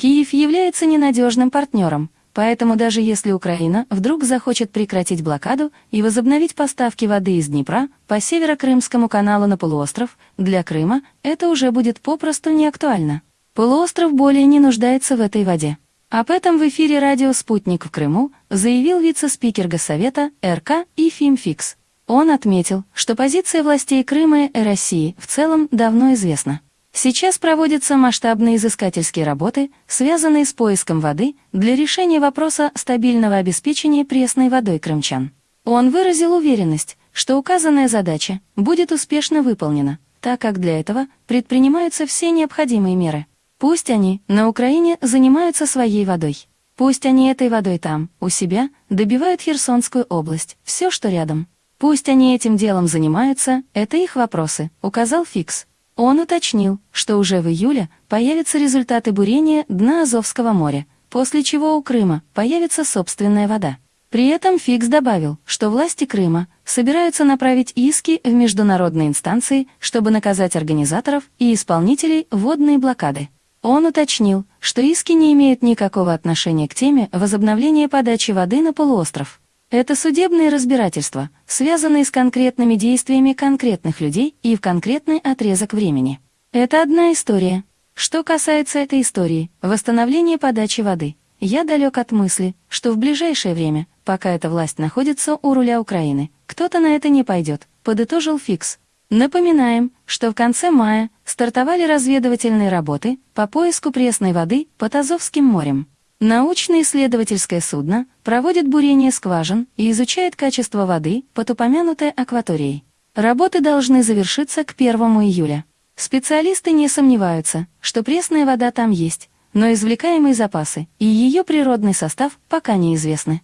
Киев является ненадежным партнером, поэтому даже если Украина вдруг захочет прекратить блокаду и возобновить поставки воды из Днепра по Северо-Крымскому каналу на полуостров, для Крыма это уже будет попросту не актуально. Полуостров более не нуждается в этой воде. Об этом в эфире радио «Спутник» в Крыму заявил вице-спикер Госсовета РК Ифим Фикс. Он отметил, что позиция властей Крыма и России в целом давно известна. Сейчас проводятся масштабные изыскательские работы, связанные с поиском воды для решения вопроса стабильного обеспечения пресной водой крымчан. Он выразил уверенность, что указанная задача будет успешно выполнена, так как для этого предпринимаются все необходимые меры. Пусть они на Украине занимаются своей водой. Пусть они этой водой там, у себя, добивают Херсонскую область, все, что рядом. Пусть они этим делом занимаются, это их вопросы, указал Фикс. Он уточнил, что уже в июле появятся результаты бурения дна Азовского моря, после чего у Крыма появится собственная вода. При этом Фикс добавил, что власти Крыма собираются направить иски в международные инстанции, чтобы наказать организаторов и исполнителей водной блокады. Он уточнил, что иски не имеют никакого отношения к теме возобновления подачи воды на полуостров. Это судебные разбирательства, связанные с конкретными действиями конкретных людей и в конкретный отрезок времени. Это одна история. Что касается этой истории, восстановления подачи воды, я далек от мысли, что в ближайшее время, пока эта власть находится у руля Украины, кто-то на это не пойдет, подытожил Фикс. Напоминаем, что в конце мая стартовали разведывательные работы по поиску пресной воды под Азовским морем. Научно-исследовательское судно проводит бурение скважин и изучает качество воды под упомянутой акваторией. Работы должны завершиться к 1 июля. Специалисты не сомневаются, что пресная вода там есть, но извлекаемые запасы и ее природный состав пока неизвестны.